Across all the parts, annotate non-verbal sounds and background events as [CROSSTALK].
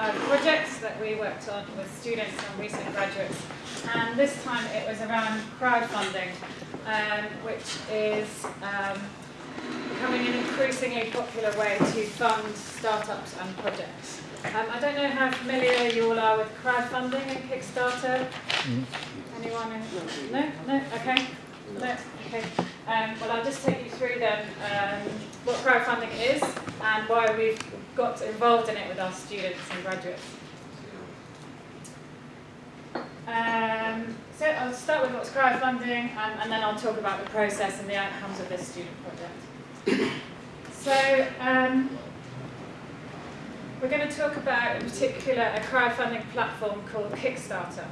live projects that we worked on with students and recent graduates. And this time it was around crowdfunding, um, which is um, becoming an increasingly popular way to fund startups and projects. Um, I don't know how familiar you all are with crowdfunding and Kickstarter. Mm. Anyone? In? No? No? Okay. No? Okay. Um, well, I'll just take you through then um, what crowdfunding is and why we've got involved in it with our students and graduates. Um, so I'll start with what's crowdfunding and, and, then I'll talk about the process and the outcomes of this student project. So um, we're going to talk about in particular a crowdfunding platform called Kickstarter.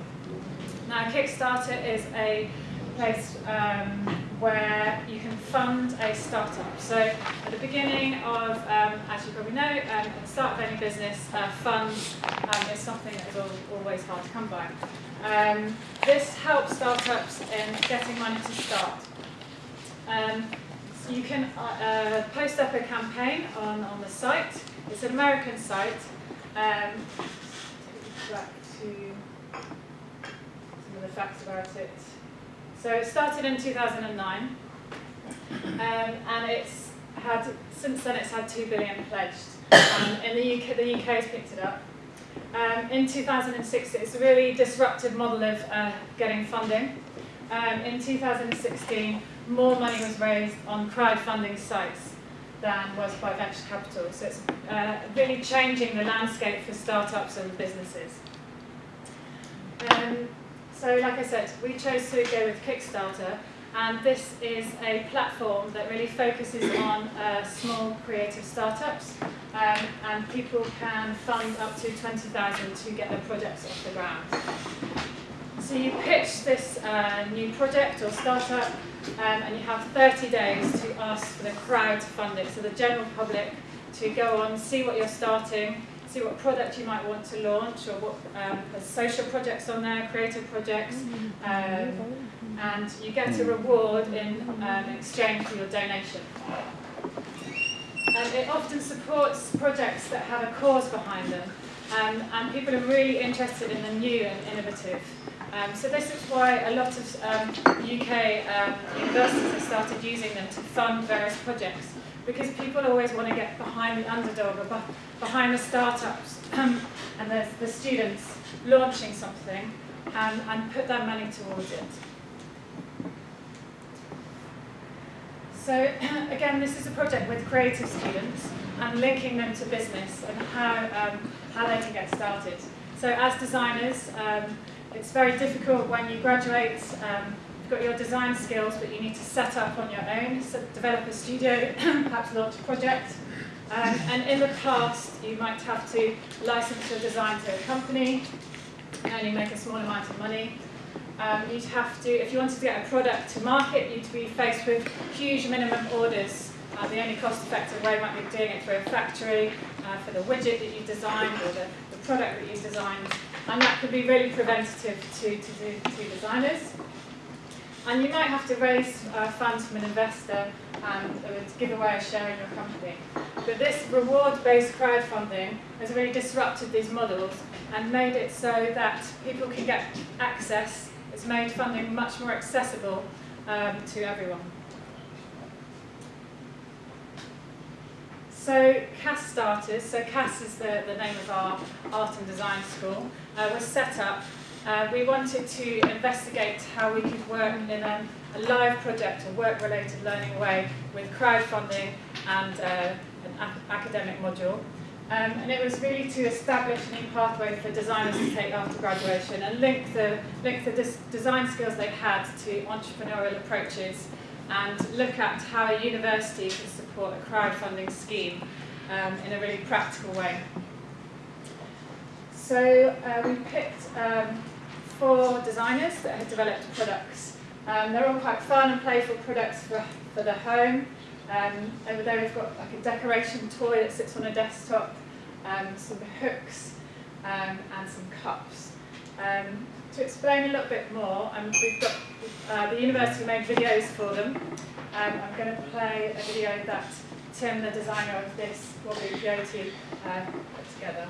Now Kickstarter is a place um, where you can fund a startup. So at the beginning of, um, as you probably know, um, at the start of any business, uh, funds um, is something that is always hard to come by. Um, this helps startups in getting money to start. Um, so you can uh, uh, post up a campaign on, on the site. It's an American site. Um, back to some of the facts about it. So it started in 2009, um, and it's had since then it's had two billion pledged. Um, in the UK, the UK has picked it up. Um, in 2006, it's a really disruptive model of uh, getting funding. Um, in 2016, more money was raised on crowdfunding sites than was by venture capital. So it's uh, really changing the landscape for startups and businesses. Um, so like I said, we chose to go with Kickstarter, and this is a platform that really focuses [COUGHS] on uh, small creative startups, um, and people can fund up to 20,000 to get their projects off the ground. So you pitch this uh, new project or startup, um, and you have 30 days to ask for the crowd to fund it, so the general public to go on, see what you're starting, see what product you might want to launch or what um, social projects on there, creative projects, um, and you get a reward in um, exchange for your donation. And it often supports projects that have a cause behind them, um, and people are really interested in the new and innovative. Um, so this is why a lot of UK um, universities have started using them to fund various projects because people always want to get behind the underdog or behind the startups um, [CLEARS THROAT] and the, the students launching something and, and put their money towards it. So [CLEARS THROAT] again, this is a project with creative students and linking them to business and how, um, how they can get started. So as designers, um, it's very difficult when you graduate um, got your design skills, but you need to set up on your own, so develop a studio, [CLEARS THROAT] perhaps launch a project. Um, and in the past, you might have to license your design to a company, and only make a small amount of money. Um, you'd have to, if you wanted to get a product to market, you'd be faced with huge minimum orders. Uh, the only cost-effective way might be doing it through a factory uh, for the widget that you designed or the, the product that you designed. And that could be really preventative to, to, to designers. And you might have to raise funds from an investor and uh, give away a share in your company. But this reward-based crowdfunding has really disrupted these models and made it so that people can get access. It's made funding much more accessible um, to everyone. So Cass starters, so Cass is the, the name of our art and design school, uh, was set up uh, we wanted to investigate how we could work in a, a live project, a work-related learning way with crowdfunding and uh, an academic module. Um, and it was really to establish a new pathway for designers to take after graduation and link the, link the design skills they had to entrepreneurial approaches and look at how a university can support a crowdfunding scheme um, in a really practical way. So uh, we picked um, four designers that have developed products. Um, they're all quite fun and playful products for, for the home. Um, over there we've got like a decoration toy that sits on a desktop, um, some hooks um, and some cups. Um, to explain a little bit more, um, we've got uh, the university made videos for them. I'm going to play a video that Tim, the designer of this, Wobbly Coyote, uh, put together.